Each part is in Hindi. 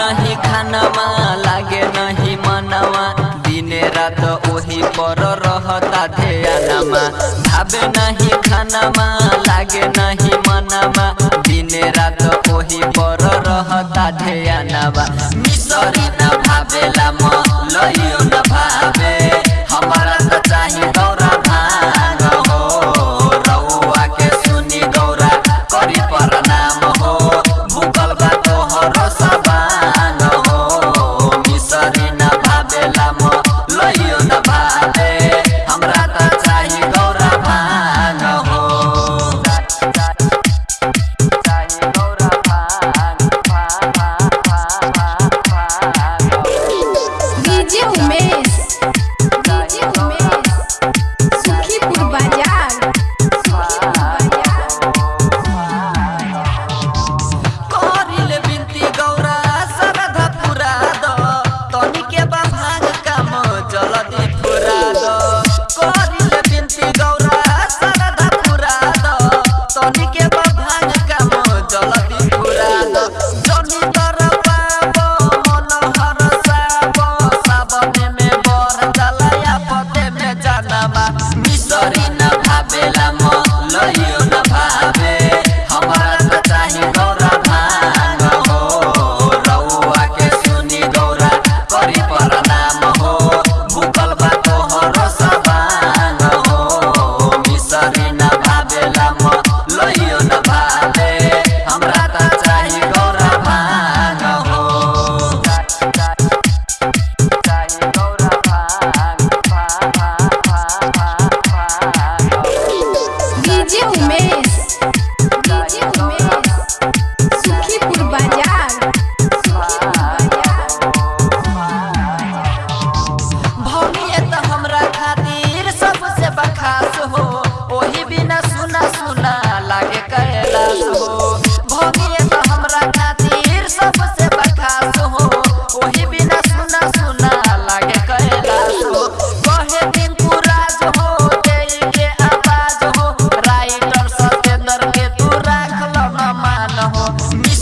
नहीं खानवा लागे नहीं मनवा। दिने रात पर रहता ध्यानमा भावे नहीं खानवा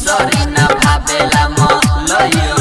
सरी न भावेला मलयो